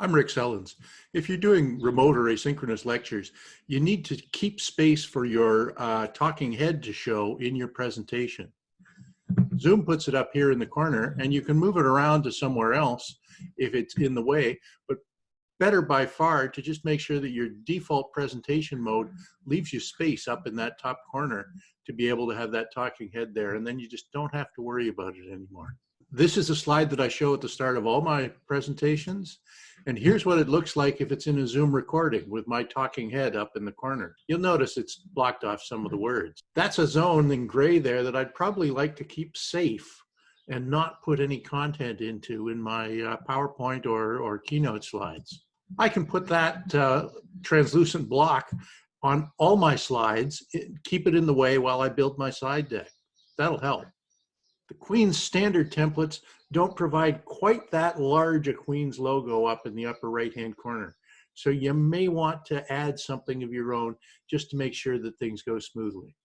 I'm Rick Sellens. If you're doing remote or asynchronous lectures, you need to keep space for your uh, talking head to show in your presentation. Zoom puts it up here in the corner and you can move it around to somewhere else if it's in the way, but better by far to just make sure that your default presentation mode leaves you space up in that top corner to be able to have that talking head there and then you just don't have to worry about it anymore. This is a slide that I show at the start of all my presentations and here's what it looks like if it's in a Zoom recording with my talking head up in the corner. You'll notice it's blocked off some of the words. That's a zone in gray there that I'd probably like to keep safe and not put any content into in my uh, PowerPoint or, or Keynote slides. I can put that uh, translucent block on all my slides, keep it in the way while I build my slide deck. That'll help. The Queen's standard templates don't provide quite that large a Queen's logo up in the upper right-hand corner. So you may want to add something of your own just to make sure that things go smoothly.